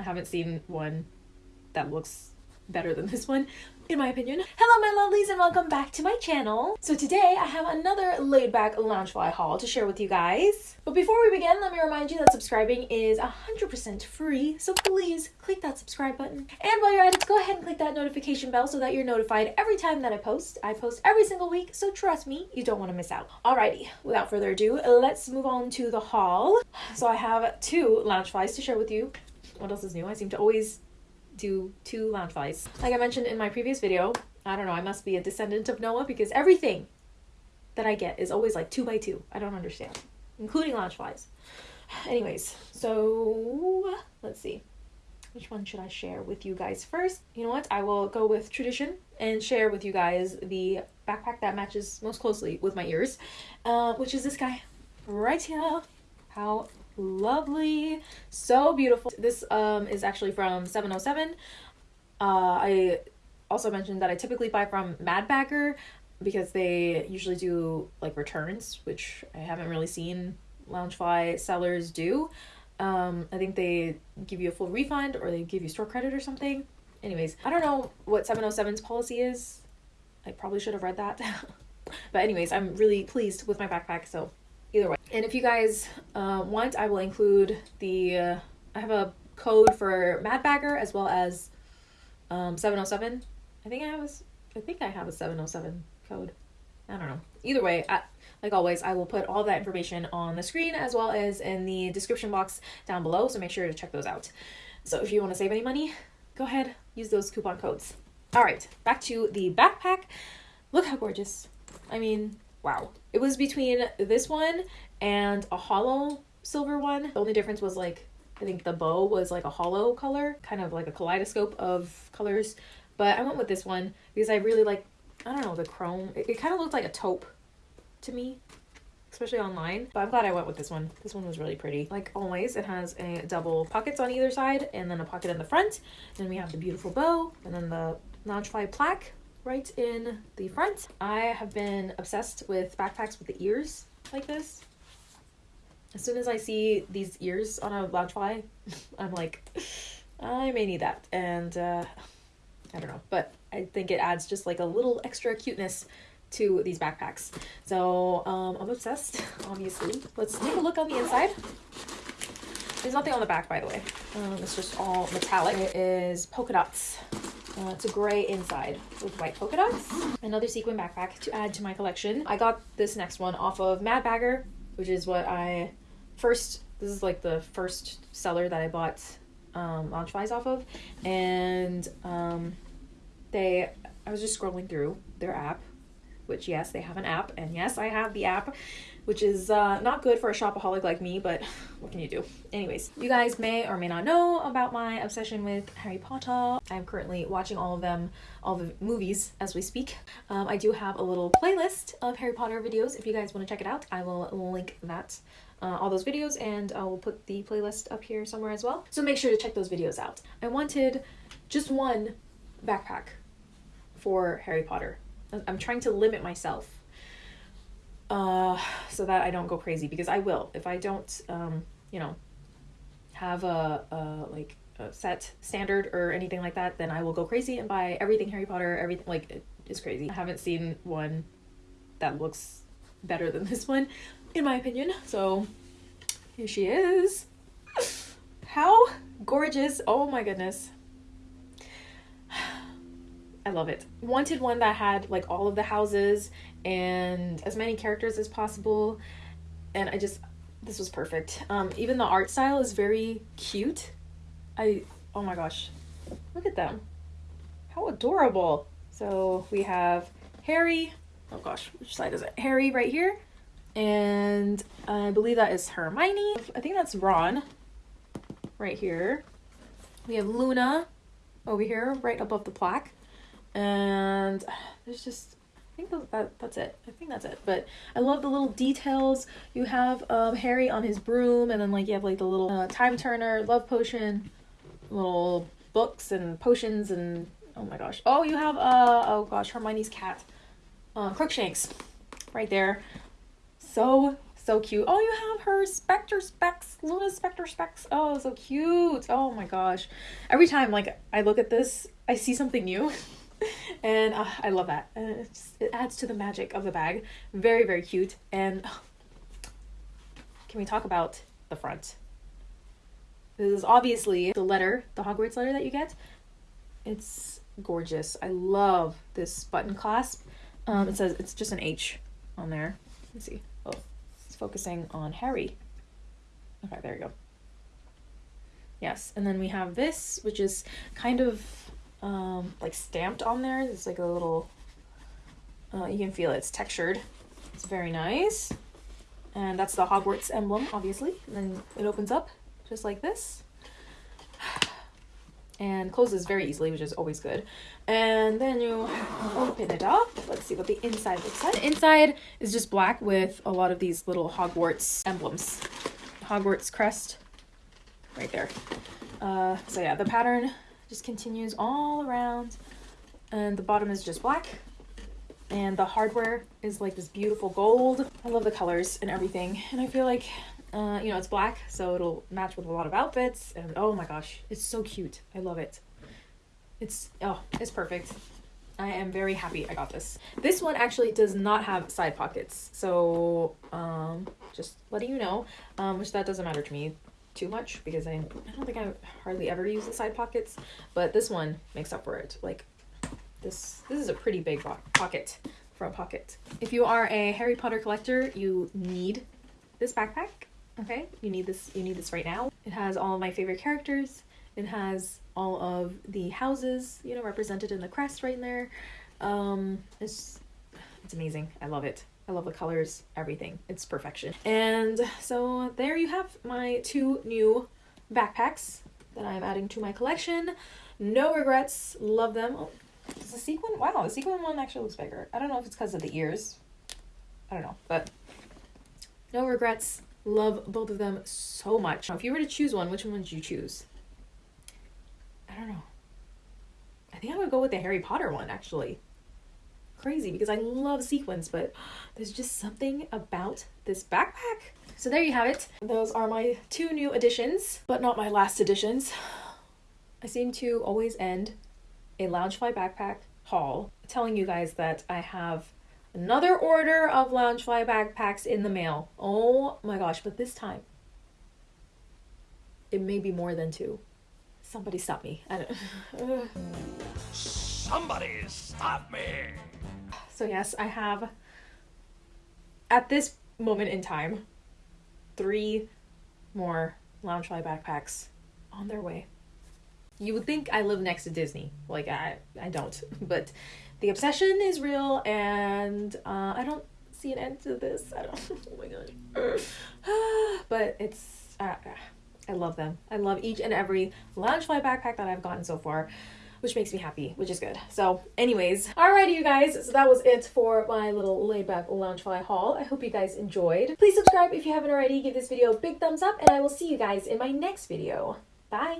I haven't seen one that looks better than this one in my opinion. Hello my lovelies and welcome back to my channel. So today I have another laid back Loungefly haul to share with you guys. But before we begin, let me remind you that subscribing is 100% free, so please click that subscribe button. And while you're at it, go ahead and click that notification bell so that you're notified every time that I post. I post every single week, so trust me, you don't want to miss out. Alrighty, without further ado, let's move on to the haul. So I have two Loungeflies to share with you. What else is new? I seem to always do two Loungeflies. Like I mentioned in my previous video, I don't know, I must be a descendant of Noah because everything that I get is always like two by two. I don't understand, including Loungeflies. Anyways, so let's see. Which one should I share with you guys first? You know what? I will go with tradition and share with you guys the backpack that matches most closely with my ears, uh, which is this guy right here. How lovely so beautiful. This um is actually from 707 uh i also mentioned that i typically buy from mad bagger because they usually do like returns which i haven't really seen loungefly sellers do. Um i think they give you a full refund or they give you store credit or something. Anyways i don't know what 707's policy is. I probably should have read that. But anyways i'm really pleased with my backpack so. And if you guys uh, want, I will include the, uh, I have a code for Mad Bagger as well as um, 707. I think I have a, I think I have a 707 code. I don't know. Either way, I, like always, I will put all that information on the screen as well as in the description box down below, so make sure to check those out. So if you want to save any money, go ahead, use those coupon codes. All right, back to the backpack. Look how gorgeous. I mean, wow. It was between this one and a hollow silver one. The only difference was like, I think the bow was like a hollow color, kind of like a kaleidoscope of colors. But I went with this one because I really like, I don't know, the chrome. It, it kind of looked like a taupe to me, especially online. But I'm glad I went with this one. This one was really pretty. Like always, it has a double pockets on either side and then a pocket in the front. Then we have the beautiful bow and then the Loungefly plaque right in the front. I have been obsessed with backpacks with the ears like this. As soon as I see these ears on a Loungefly, I'm like, I may need that. And uh, I don't know, but I think it adds just like a little extra cuteness to these backpacks. So um, I'm obsessed, obviously. Let's take a look on the inside. There's nothing on the back, by the way. Um, it's just all metallic. It is polka dots. Uh, it's a gray inside with white polka dots. Another sequin backpack to add to my collection. I got this next one off of Mad Bagger, which is what I first, this is like the first seller that I bought um, Loungeflies off of. And um, they, I was just scrolling through their app, which yes, they have an app. And yes, I have the app which is uh, not good for a shopaholic like me, but what can you do? Anyways, you guys may or may not know about my obsession with Harry Potter. I'm currently watching all of them, all the movies as we speak. Um, I do have a little playlist of Harry Potter videos. If you guys want to check it out, I will link that uh, all those videos and I will put the playlist up here somewhere as well. So make sure to check those videos out. I wanted just one backpack for Harry Potter. I'm trying to limit myself uh, so that I don't go crazy because I will if I don't, um, you know, have a, a like a set standard or anything like that, then I will go crazy and buy everything Harry Potter. Everything like it is crazy. I haven't seen one that looks better than this one, in my opinion. So here she is. How gorgeous! Oh my goodness. I love it. Wanted one that had like all of the houses and as many characters as possible. And I just, this was perfect. Um, even the art style is very cute. I, oh my gosh, look at them. How adorable. So we have Harry, oh gosh, which side is it? Harry right here. And I believe that is Hermione. I think that's Ron right here. We have Luna over here right above the plaque. And there's just think that, that's it. I think that's it. But I love the little details. You have um, Harry on his broom, and then like you have like the little uh, time turner, love potion, little books and potions, and oh my gosh. Oh, you have uh oh gosh, Hermione's cat, uh, Crookshanks, right there. So so cute. Oh, you have her Spectre specs, Luna Spectre specs. Oh, so cute. Oh my gosh. Every time like I look at this, I see something new. and uh, I love that. Uh, it, just, it adds to the magic of the bag. Very, very cute. And uh, can we talk about the front? This is obviously the letter, the Hogwarts letter that you get. It's gorgeous. I love this button clasp. Um, it says it's just an H on there. Let's see. Oh, it's focusing on Harry. Okay, there you go. Yes, and then we have this, which is kind of um, like stamped on there. It's like a little, uh, you can feel it. It's textured. It's very nice. And that's the Hogwarts emblem, obviously. And then it opens up just like this. And closes very easily, which is always good. And then you open it up. Let's see what the inside looks like. The inside is just black with a lot of these little Hogwarts emblems. Hogwarts crest right there. Uh, so yeah, the pattern just continues all around. And the bottom is just black. And the hardware is like this beautiful gold. I love the colors and everything. And I feel like, uh, you know, it's black, so it'll match with a lot of outfits. And oh my gosh, it's so cute. I love it. It's, oh, it's perfect. I am very happy I got this. This one actually does not have side pockets. So, um, just letting you know, um, which that doesn't matter to me too much because I, I don't think I hardly ever use the side pockets, but this one makes up for it. Like this, this is a pretty big pocket, front pocket. If you are a Harry Potter collector, you need this backpack. Okay, you need this. You need this right now. It has all my favorite characters. It has all of the houses, you know, represented in the crest right in there. Um, it's it's amazing. I love it. I love the colors, everything. It's perfection. And so there you have my two new backpacks that I'm adding to my collection. No regrets. Love them. Oh, is the sequin? Wow, the sequin one actually looks bigger. I don't know if it's because of the ears. I don't know, but no regrets. Love both of them so much. Now, if you were to choose one, which one would you choose? I don't know. I think I would go with the Harry Potter one actually. Crazy because I love sequins, but there's just something about this backpack. So there you have it. Those are my two new additions, but not my last additions. I seem to always end a Loungefly backpack haul telling you guys that I have another order of Loungefly backpacks in the mail. Oh my gosh, but this time it may be more than two. Somebody stop me. I don't Somebody stop me. So yes, I have at this moment in time three more Loungefly backpacks on their way. You would think I live next to Disney. Like I I don't. But the obsession is real and uh, I don't see an end to this. I don't oh my god. but it's uh, I love them. I love each and every Loungefly backpack that I've gotten so far, which makes me happy, which is good. So anyways, alrighty you guys, so that was it for my little laid back Loungefly haul. I hope you guys enjoyed. Please subscribe if you haven't already, give this video a big thumbs up, and I will see you guys in my next video. Bye!